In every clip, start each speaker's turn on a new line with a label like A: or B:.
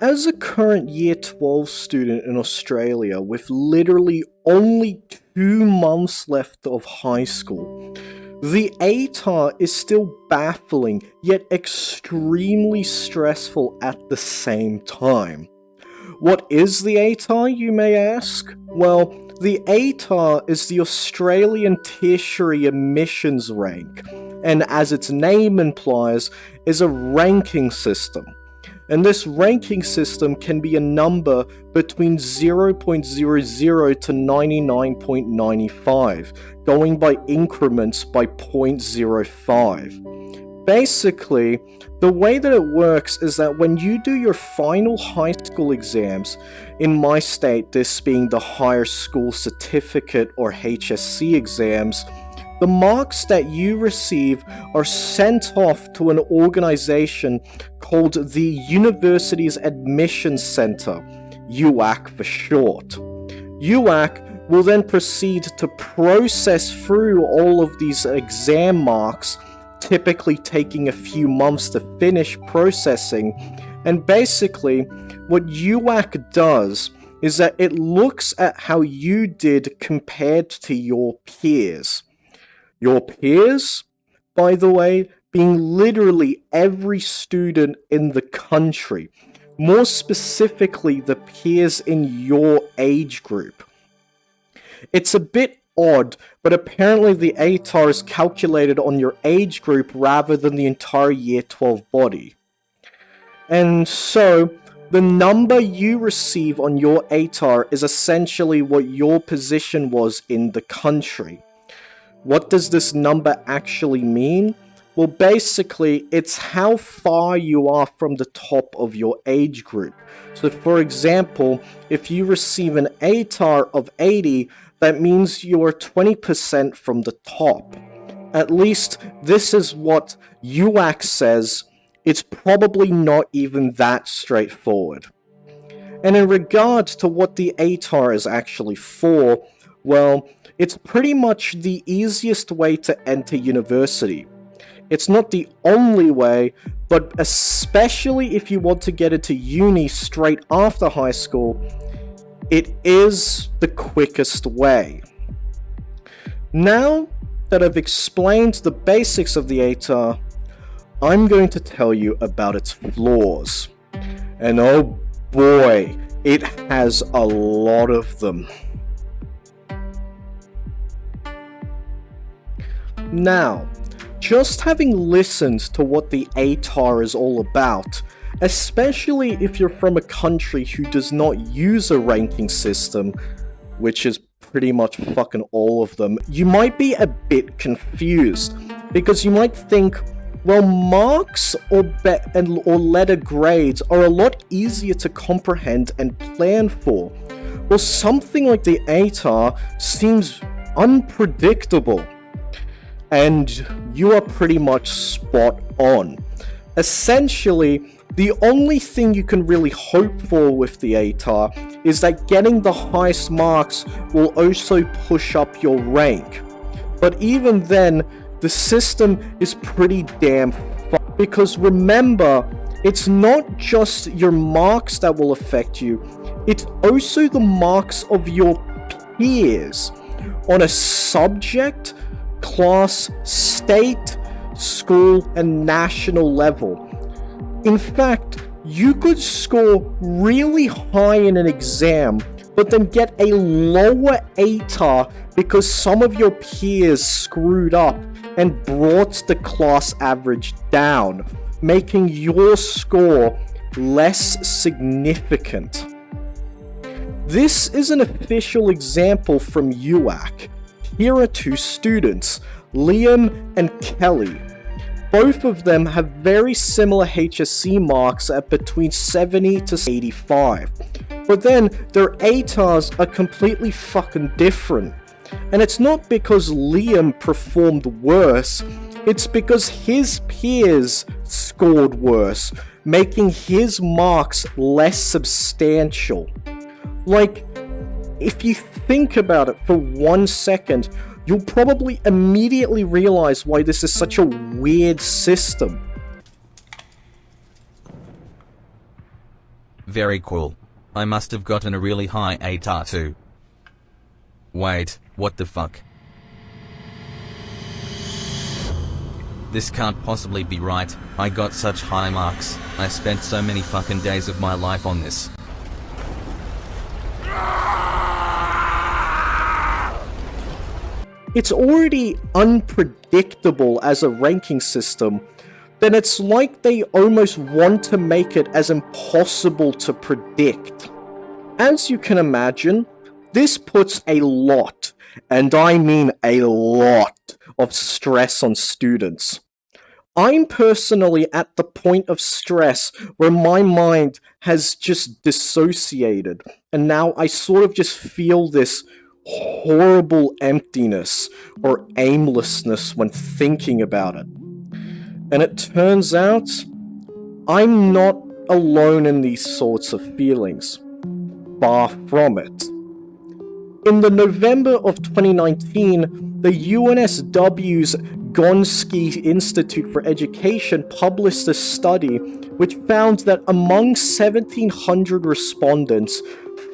A: As a current Year 12 student in Australia with literally only two months left of high school, the ATAR is still baffling yet extremely stressful at the same time. What is the ATAR, you may ask? Well, the ATAR is the Australian Tertiary Admissions Rank, and as its name implies, is a ranking system and this ranking system can be a number between 0.00 to 99.95, going by increments by 0.05. Basically, the way that it works is that when you do your final high school exams, in my state this being the Higher School Certificate or HSC exams, the marks that you receive are sent off to an organization called the Universities Admissions Center, UAC for short. UAC will then proceed to process through all of these exam marks, typically taking a few months to finish processing, and basically what UAC does is that it looks at how you did compared to your peers. Your peers, by the way, being literally every student in the country. More specifically, the peers in your age group. It's a bit odd, but apparently the ATAR is calculated on your age group rather than the entire Year 12 body. And so, the number you receive on your ATAR is essentially what your position was in the country. What does this number actually mean? Well, basically, it's how far you are from the top of your age group. So, for example, if you receive an ATAR of 80, that means you are 20% from the top. At least, this is what UAC says. It's probably not even that straightforward. And in regards to what the ATAR is actually for, well, it's pretty much the easiest way to enter university. It's not the only way, but especially if you want to get into uni straight after high school, it is the quickest way. Now that I've explained the basics of the ATAR, I'm going to tell you about its flaws. And oh boy, it has a lot of them. Now, just having listened to what the ATAR is all about, especially if you're from a country who does not use a ranking system, which is pretty much fucking all of them, you might be a bit confused, because you might think, well, marks or, and, or letter grades are a lot easier to comprehend and plan for. Well, something like the ATAR seems unpredictable and you are pretty much spot on. Essentially, the only thing you can really hope for with the ATAR is that getting the highest marks will also push up your rank. But even then, the system is pretty damn because remember, it's not just your marks that will affect you, it's also the marks of your peers on a subject class, state, school, and national level. In fact, you could score really high in an exam, but then get a lower ATAR because some of your peers screwed up and brought the class average down, making your score less significant. This is an official example from UAC, here are two students, Liam and Kelly. Both of them have very similar HSC marks at between 70 to 85. But then, their ATARs are completely fucking different. And it's not because Liam performed worse, it's because his peers scored worse, making his marks less substantial. Like, if you think about it for one second, you'll probably immediately realize why this is such a weird system.
B: Very cool. I must have gotten a really high ATAR too. Wait, what the fuck? This can't possibly be right, I got such high marks, I spent so many fucking days of my life on this.
A: It's already unpredictable as a ranking system, then it's like they almost want to make it as impossible to predict. As you can imagine, this puts a lot, and I mean a lot, of stress on students. I'm personally at the point of stress where my mind has just dissociated, and now I sort of just feel this horrible emptiness or aimlessness when thinking about it. And it turns out, I'm not alone in these sorts of feelings. Far from it. In the November of 2019, the UNSW's Gonski Institute for Education published a study which found that among 1700 respondents,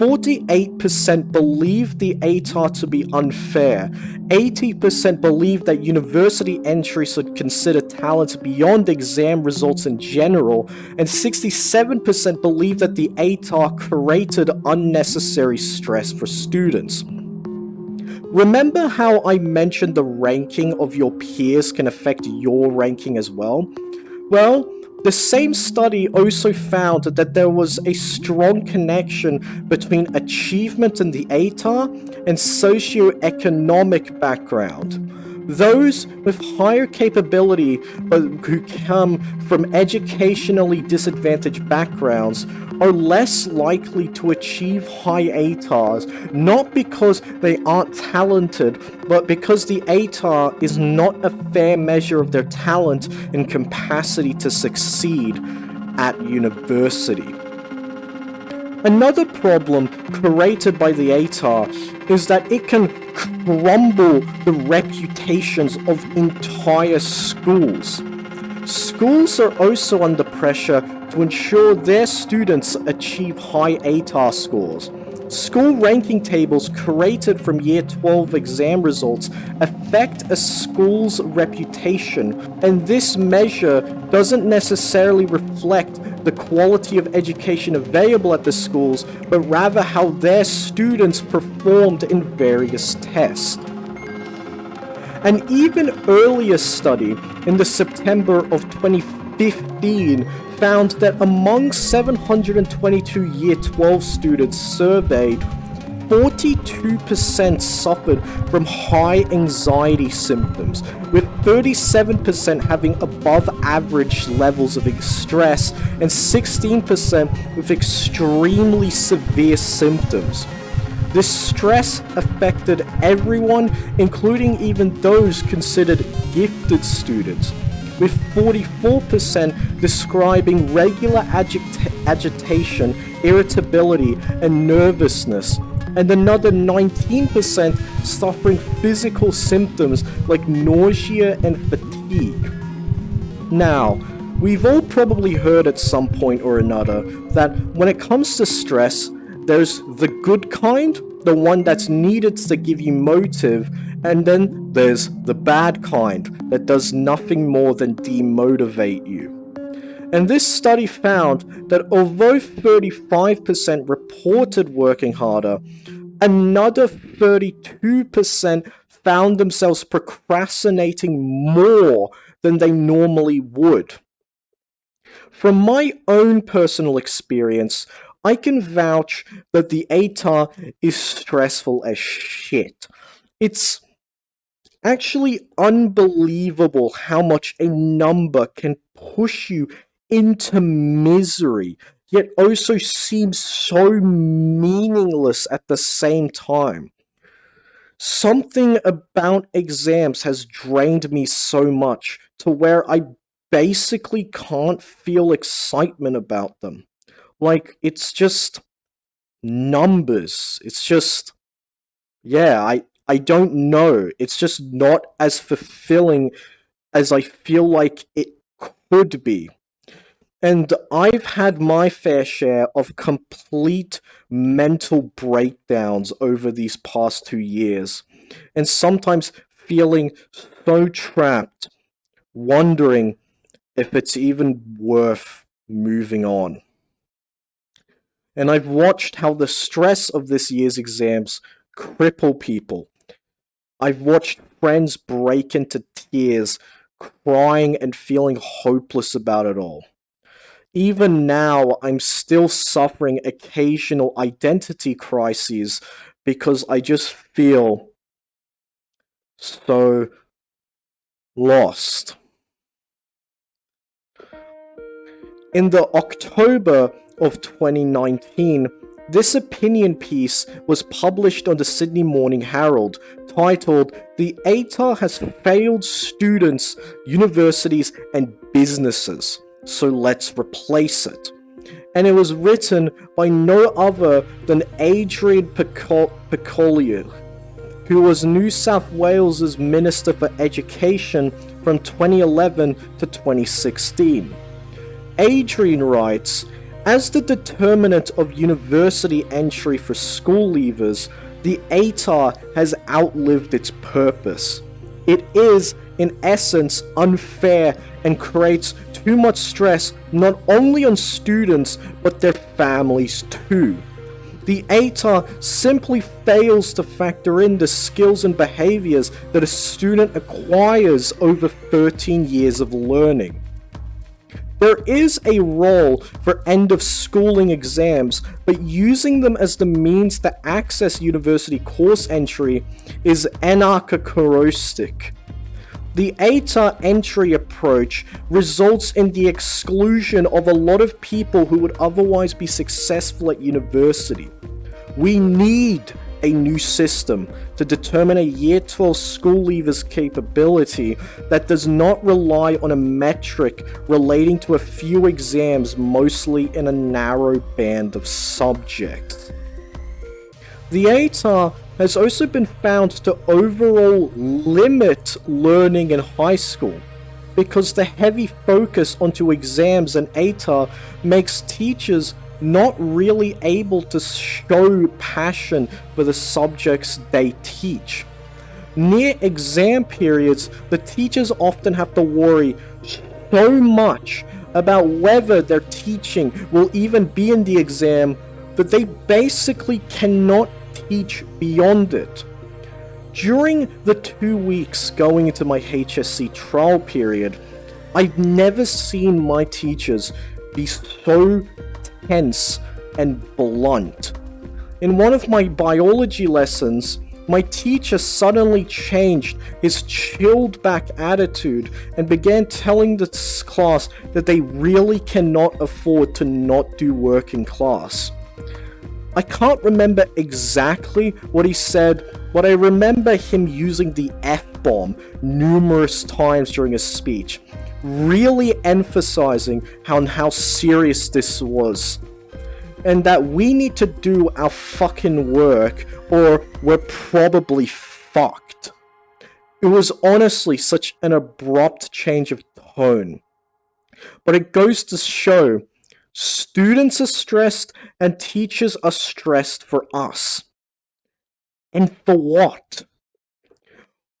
A: 48% believe the ATAR to be unfair, 80% believe that university entry should consider talent beyond exam results in general, and 67% believe that the ATAR created unnecessary stress for students. Remember how I mentioned the ranking of your peers can affect your ranking as well? Well, the same study also found that there was a strong connection between achievement in the ATAR and socioeconomic background. Those with higher capability who come from educationally disadvantaged backgrounds are less likely to achieve high ATARs, not because they aren't talented, but because the ATAR is not a fair measure of their talent and capacity to succeed at university. Another problem created by the ATAR is that it can crumble the reputations of entire schools. Schools are also under pressure to ensure their students achieve high ATAR scores. School ranking tables created from Year 12 exam results affect a school's reputation, and this measure doesn't necessarily reflect the quality of education available at the schools, but rather how their students performed in various tests. An even earlier study in the September of 2015 found that among 722 Year 12 students surveyed, 42% suffered from high anxiety symptoms, with 37% having above average levels of stress and 16% with extremely severe symptoms. This stress affected everyone, including even those considered gifted students, with 44% describing regular agita agitation, irritability, and nervousness, and another 19% suffering physical symptoms like nausea and fatigue. Now, we've all probably heard at some point or another that when it comes to stress, there's the good kind, the one that's needed to give you motive, and then there's the bad kind that does nothing more than demotivate you. And this study found that although 35% reported working harder, another 32% found themselves procrastinating more than they normally would. From my own personal experience, I can vouch that the ATAR is stressful as shit. It's actually unbelievable how much a number can push you into misery, yet also seems so meaningless at the same time. Something about exams has drained me so much to where I basically can't feel excitement about them. Like, it's just numbers. It's just, yeah, I, I don't know. It's just not as fulfilling as I feel like it could be. And I've had my fair share of complete mental breakdowns over these past two years, and sometimes feeling so trapped, wondering if it's even worth moving on. And I've watched how the stress of this year's exams cripple people. I've watched friends break into tears, crying and feeling hopeless about it all. Even now, I'm still suffering occasional identity crises because I just feel so lost. In the October of 2019, this opinion piece was published on the Sydney Morning Herald titled The ATAR has failed students, universities and businesses, so let's replace it. And it was written by no other than Adrian Piccoli, who was New South Wales's Minister for Education from 2011 to 2016. Adrian writes, as the determinant of university entry for school leavers, the ATAR has outlived its purpose. It is, in essence, unfair and creates too much stress not only on students but their families too. The ATAR simply fails to factor in the skills and behaviors that a student acquires over 13 years of learning. There is a role for end of schooling exams, but using them as the means to access university course entry is anarcho-corostic. The ATAR entry approach results in the exclusion of a lot of people who would otherwise be successful at university. We need a new system to determine a Year 12 school leaver's capability that does not rely on a metric relating to a few exams mostly in a narrow band of subjects. The ATAR has also been found to overall limit learning in high school because the heavy focus onto exams and ATAR makes teachers not really able to show passion for the subjects they teach. Near exam periods, the teachers often have to worry so much about whether their teaching will even be in the exam that they basically cannot teach beyond it. During the two weeks going into my HSC trial period, I've never seen my teachers be so tense and blunt. In one of my biology lessons, my teacher suddenly changed his chilled back attitude and began telling the class that they really cannot afford to not do work in class. I can't remember exactly what he said, but I remember him using the F-bomb numerous times during his speech, really emphasizing how, how serious this was. And that we need to do our fucking work or we're probably fucked. It was honestly such an abrupt change of tone. But it goes to show Students are stressed and teachers are stressed for us. And for what?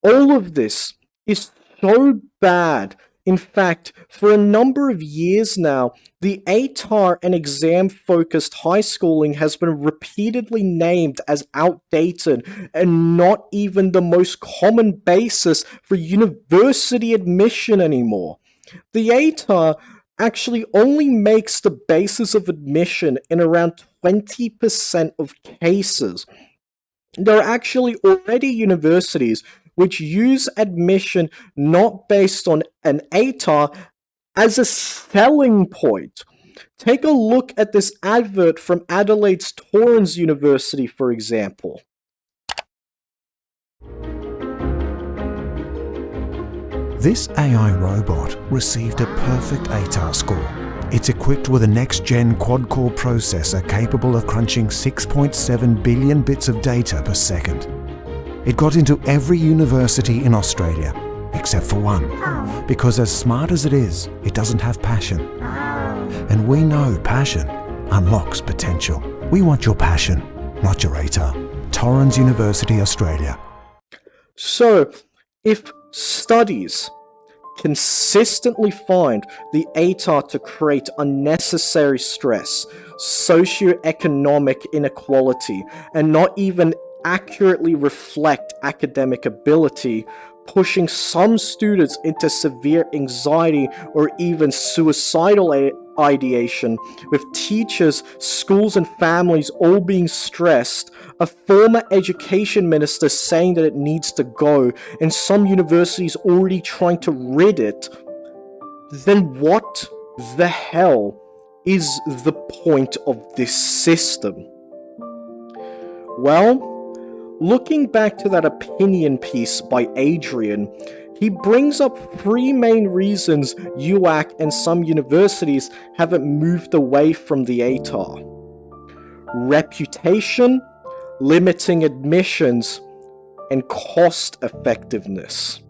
A: All of this is so bad. In fact, for a number of years now, the ATAR and exam-focused high schooling has been repeatedly named as outdated and not even the most common basis for university admission anymore. The ATAR actually only makes the basis of admission in around 20% of cases. There are actually already universities which use admission not based on an ATAR as a selling point. Take a look at this advert from Adelaide's Torrens University, for example.
C: This AI robot received a perfect ATAR score. It's equipped with a next-gen quad-core processor capable of crunching 6.7 billion bits of data per second. It got into every university in Australia, except for one, because as smart as it is, it doesn't have passion. And we know passion unlocks potential. We want your passion, not your ATAR. Torrens University, Australia.
A: So, if studies consistently find the ATAR to create unnecessary stress, socioeconomic inequality, and not even accurately reflect academic ability, pushing some students into severe anxiety or even suicidal ideation, with teachers, schools, and families all being stressed, a former education minister saying that it needs to go, and some universities already trying to rid it, then what the hell is the point of this system? Well, looking back to that opinion piece by Adrian, he brings up three main reasons UAC and some universities haven't moved away from the ATAR. Reputation, limiting admissions, and cost effectiveness.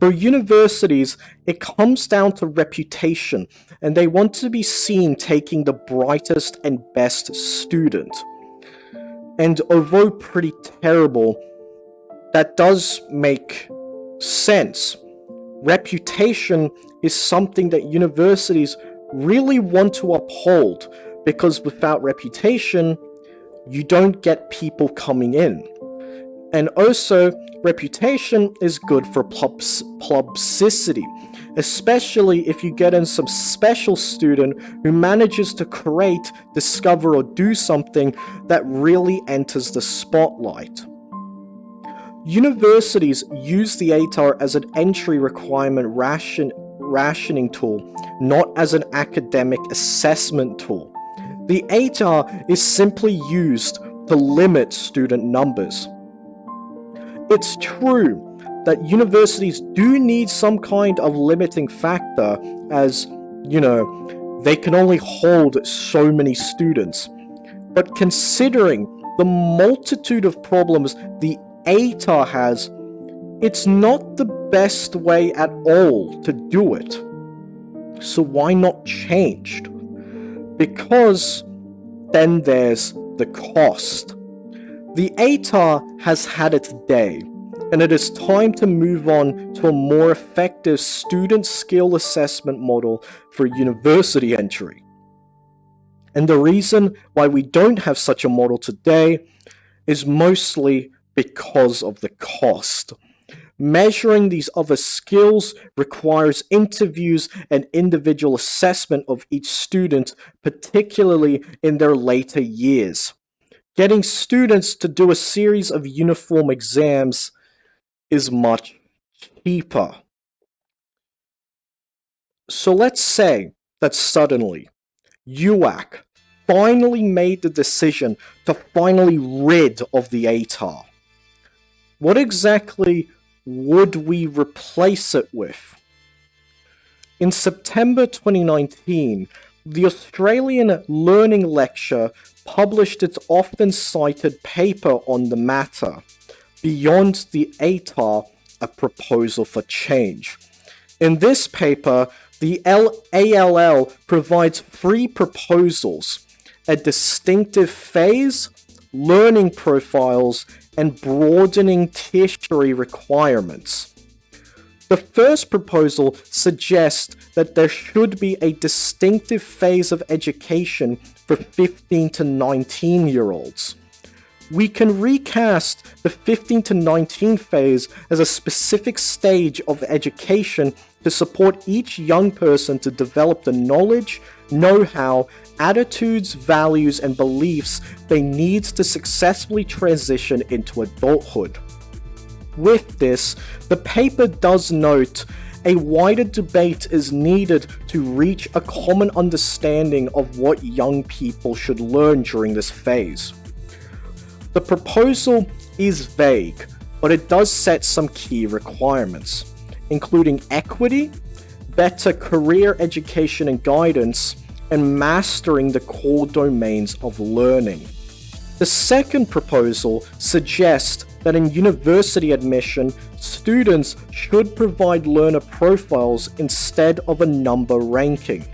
A: For universities, it comes down to reputation, and they want to be seen taking the brightest and best student. And although pretty terrible, that does make sense. Reputation is something that universities really want to uphold because without reputation, you don't get people coming in. And also, reputation is good for publicity, especially if you get in some special student who manages to create, discover, or do something that really enters the spotlight. Universities use the ATAR as an entry requirement ration rationing tool, not as an academic assessment tool. The ATAR is simply used to limit student numbers. It's true that universities do need some kind of limiting factor as, you know, they can only hold so many students. But considering the multitude of problems the ATAR has, it's not the best way at all to do it. So why not changed? Because then there's the cost. The ATAR has had its day, and it is time to move on to a more effective student skill assessment model for university entry. And the reason why we don't have such a model today is mostly because of the cost. Measuring these other skills requires interviews and individual assessment of each student, particularly in their later years. Getting students to do a series of uniform exams is much cheaper. So let's say that suddenly UAC finally made the decision to finally rid of the ATAR. What exactly would we replace it with? In September 2019, the Australian Learning Lecture published its often cited paper on the matter, Beyond the ATAR, a proposal for change. In this paper, the ALL provides three proposals, a distinctive phase, learning profiles, and broadening tertiary requirements. The first proposal suggests that there should be a distinctive phase of education for 15 to 19 year olds. We can recast the 15 to 19 phase as a specific stage of education to support each young person to develop the knowledge, know-how, attitudes, values, and beliefs they need to successfully transition into adulthood. With this, the paper does note a wider debate is needed to reach a common understanding of what young people should learn during this phase. The proposal is vague, but it does set some key requirements, including equity, better career education and guidance, and mastering the core domains of learning. The second proposal suggests that in university admission, students should provide learner profiles instead of a number ranking.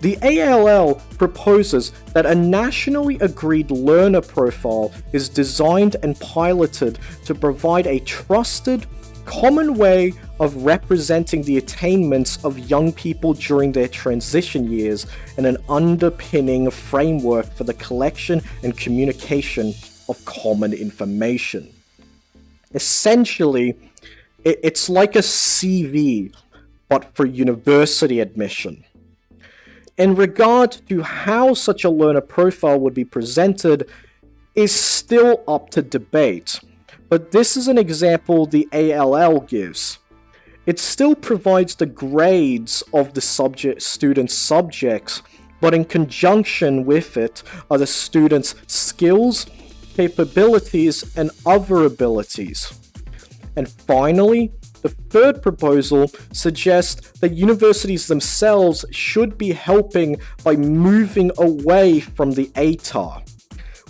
A: The ALL proposes that a nationally agreed learner profile is designed and piloted to provide a trusted, common way of representing the attainments of young people during their transition years and an underpinning framework for the collection and communication of common information. Essentially, it's like a CV, but for university admission. In regard to how such a learner profile would be presented is still up to debate, but this is an example the ALL gives. It still provides the grades of the subject student's subjects, but in conjunction with it are the student's skills, capabilities, and other abilities. And finally, the third proposal suggests that universities themselves should be helping by moving away from the ATAR.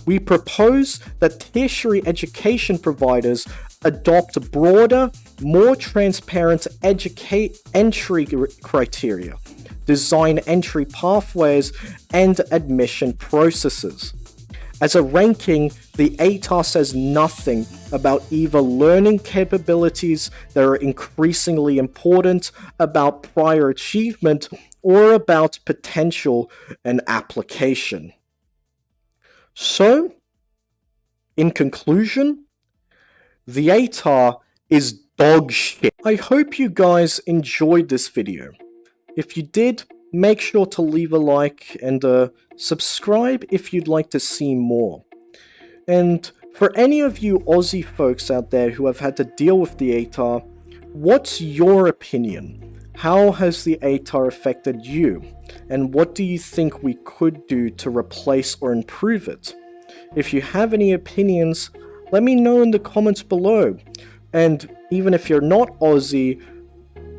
A: We propose that tertiary education providers adopt broader, more transparent educate entry criteria, design entry pathways, and admission processes. As a ranking, the ATAR says nothing about either learning capabilities that are increasingly important, about prior achievement, or about potential and application. So, in conclusion, the ATAR is dog shit. I hope you guys enjoyed this video. If you did, make sure to leave a like and uh, subscribe if you'd like to see more. And for any of you Aussie folks out there who have had to deal with the ATAR, what's your opinion? How has the ATAR affected you? And what do you think we could do to replace or improve it? If you have any opinions, let me know in the comments below. And even if you're not Aussie,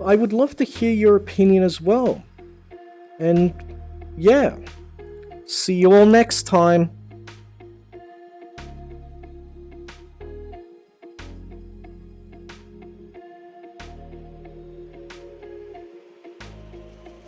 A: I would love to hear your opinion as well. And yeah, see you all next time.